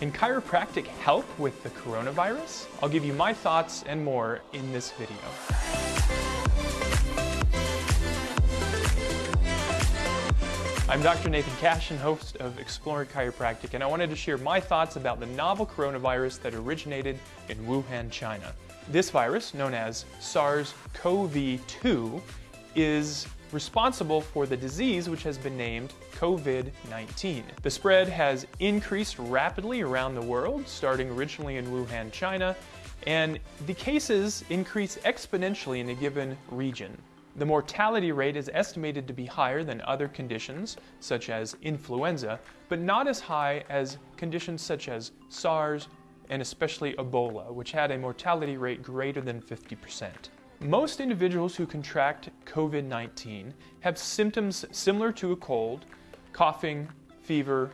Can chiropractic help with the coronavirus? I'll give you my thoughts and more in this video. I'm Dr. Nathan Cashin, host of Exploring Chiropractic, and I wanted to share my thoughts about the novel coronavirus that originated in Wuhan, China. This virus, known as SARS-CoV-2, is responsible for the disease which has been named COVID-19. The spread has increased rapidly around the world, starting originally in Wuhan, China, and the cases increase exponentially in a given region. The mortality rate is estimated to be higher than other conditions, such as influenza, but not as high as conditions such as SARS and especially Ebola, which had a mortality rate greater than 50%. Most individuals who contract COVID 19 have symptoms similar to a cold coughing, fever,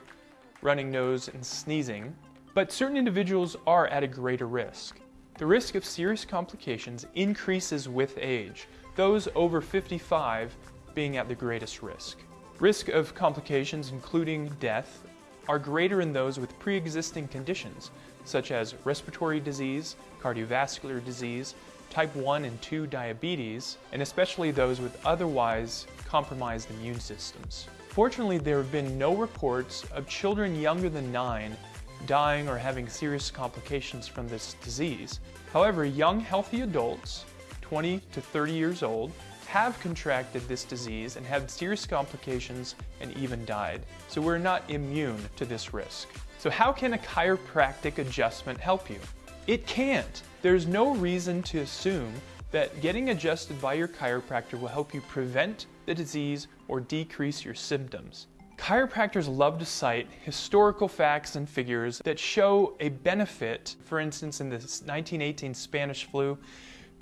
running nose, and sneezing but certain individuals are at a greater risk. The risk of serious complications increases with age, those over 55 being at the greatest risk. Risk of complications, including death, are greater in those with pre-existing conditions, such as respiratory disease, cardiovascular disease, type 1 and 2 diabetes, and especially those with otherwise compromised immune systems. Fortunately, there have been no reports of children younger than 9 dying or having serious complications from this disease. However, young healthy adults 20 to 30 years old have contracted this disease and had serious complications and even died. So we're not immune to this risk. So how can a chiropractic adjustment help you? It can't. There's no reason to assume that getting adjusted by your chiropractor will help you prevent the disease or decrease your symptoms. Chiropractors love to cite historical facts and figures that show a benefit. For instance, in the 1918 Spanish flu,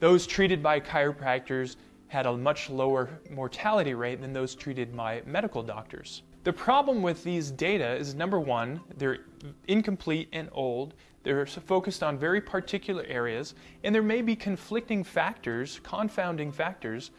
those treated by chiropractors had a much lower mortality rate than those treated by medical doctors. The problem with these data is number one, they're incomplete and old, they're focused on very particular areas, and there may be conflicting factors, confounding factors,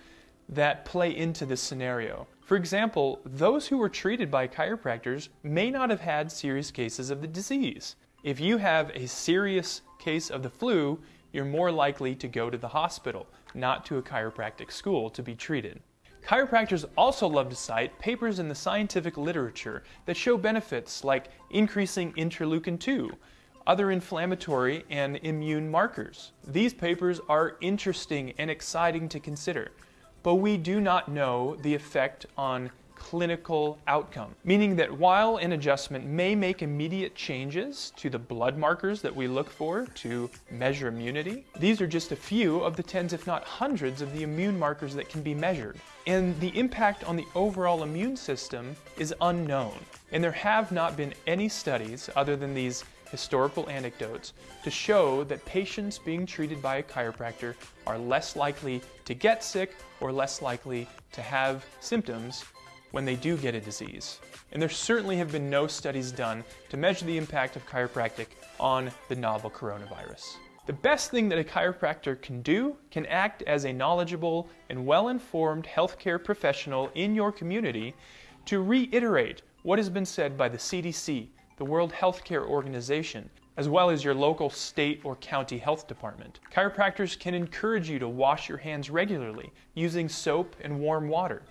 that play into this scenario. For example, those who were treated by chiropractors may not have had serious cases of the disease. If you have a serious case of the flu, you're more likely to go to the hospital, not to a chiropractic school to be treated. Chiropractors also love to cite papers in the scientific literature that show benefits like increasing interleukin 2, other inflammatory and immune markers. These papers are interesting and exciting to consider, but we do not know the effect on clinical outcome, meaning that while an adjustment may make immediate changes to the blood markers that we look for to measure immunity, these are just a few of the tens, if not hundreds, of the immune markers that can be measured. And the impact on the overall immune system is unknown. And there have not been any studies, other than these historical anecdotes, to show that patients being treated by a chiropractor are less likely to get sick or less likely to have symptoms when they do get a disease. And there certainly have been no studies done to measure the impact of chiropractic on the novel coronavirus. The best thing that a chiropractor can do can act as a knowledgeable and well-informed healthcare professional in your community to reiterate what has been said by the CDC, the World Health Care Organization, as well as your local state or county health department. Chiropractors can encourage you to wash your hands regularly using soap and warm water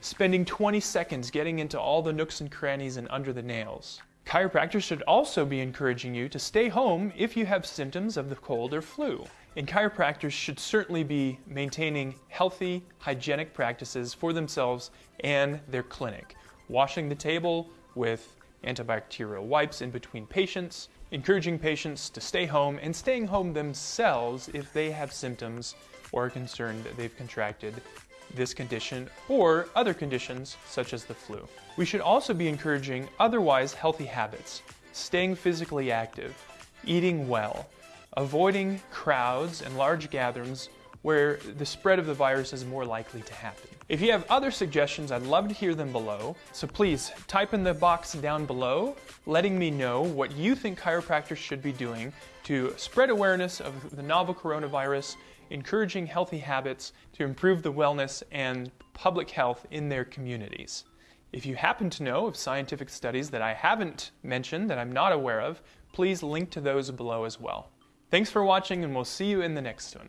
spending 20 seconds getting into all the nooks and crannies and under the nails. Chiropractors should also be encouraging you to stay home if you have symptoms of the cold or flu. And chiropractors should certainly be maintaining healthy, hygienic practices for themselves and their clinic. Washing the table with antibacterial wipes in between patients, encouraging patients to stay home and staying home themselves if they have symptoms or are concerned that they've contracted this condition or other conditions such as the flu. We should also be encouraging otherwise healthy habits, staying physically active, eating well, avoiding crowds and large gatherings where the spread of the virus is more likely to happen. If you have other suggestions, I'd love to hear them below. So please type in the box down below, letting me know what you think chiropractors should be doing to spread awareness of the novel coronavirus encouraging healthy habits to improve the wellness and public health in their communities. If you happen to know of scientific studies that I haven't mentioned that I'm not aware of, please link to those below as well. Thanks for watching and we'll see you in the next one.